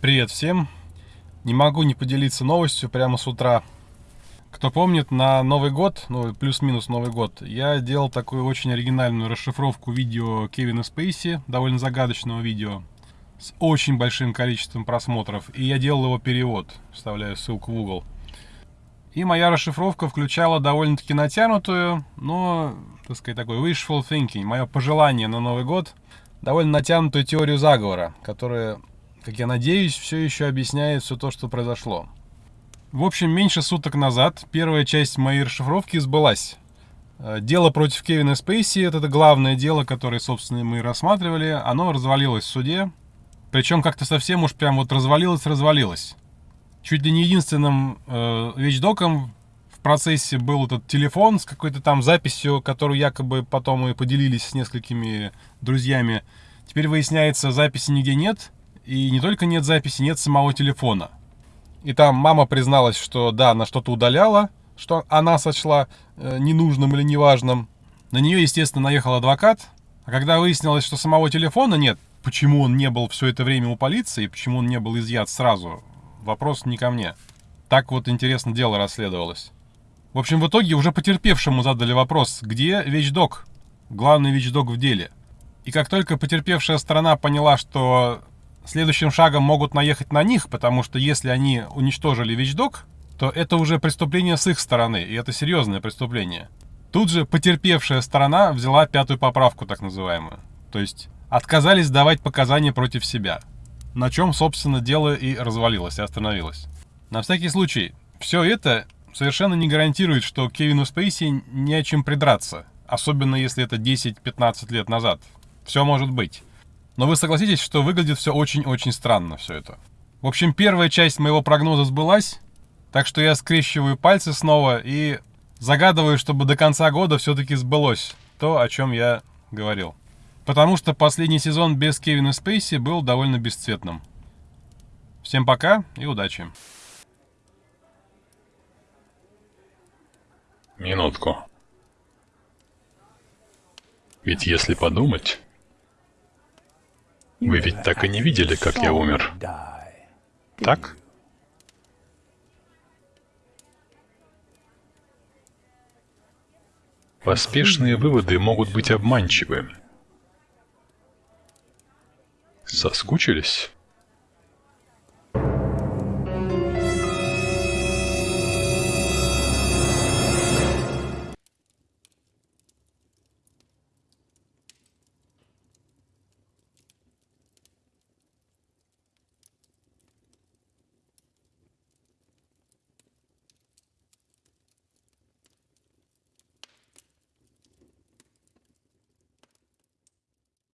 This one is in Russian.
Привет всем! Не могу не поделиться новостью прямо с утра. Кто помнит, на Новый год, ну плюс-минус Новый год, я делал такую очень оригинальную расшифровку видео Кевина Спейси, довольно загадочного видео, с очень большим количеством просмотров, и я делал его перевод, вставляю ссылку в угол. И моя расшифровка включала довольно-таки натянутую, но, так сказать, такой wishful thinking, мое пожелание на Новый год, довольно натянутую теорию заговора, которая как я надеюсь, все еще объясняет все то, что произошло. В общем, меньше суток назад первая часть моей расшифровки сбылась. Э, дело против Кевина Спейси, это главное дело, которое, собственно, мы рассматривали, оно развалилось в суде. Причем как-то совсем уж прям вот развалилось-развалилось. Чуть ли не единственным э, вещдоком в процессе был этот телефон с какой-то там записью, которую якобы потом мы поделились с несколькими друзьями. Теперь выясняется, записи нигде нет. И не только нет записи, нет самого телефона. И там мама призналась, что да, она что-то удаляла, что она сочла э, ненужным или неважным. На нее, естественно, наехал адвокат. А когда выяснилось, что самого телефона нет, почему он не был все это время у полиции, почему он не был изъят сразу, вопрос не ко мне. Так вот, интересно, дело расследовалось. В общем, в итоге уже потерпевшему задали вопрос, где вещдок, главный вещдок в деле. И как только потерпевшая сторона поняла, что следующим шагом могут наехать на них, потому что если они уничтожили вещдок, то это уже преступление с их стороны, и это серьезное преступление. Тут же потерпевшая сторона взяла пятую поправку, так называемую. То есть отказались давать показания против себя. На чем, собственно, дело и развалилось, и остановилось. На всякий случай, все это совершенно не гарантирует, что Кевину Спейси не о чем придраться. Особенно если это 10-15 лет назад. Все может быть. Но вы согласитесь, что выглядит все очень-очень странно, все это. В общем, первая часть моего прогноза сбылась, так что я скрещиваю пальцы снова и загадываю, чтобы до конца года все-таки сбылось то, о чем я говорил. Потому что последний сезон без Кевина Спейси был довольно бесцветным. Всем пока и удачи. Минутку. Ведь если подумать... Вы ведь так и не видели, как я умер. Так? Поспешные выводы могут быть обманчивы. Соскучились?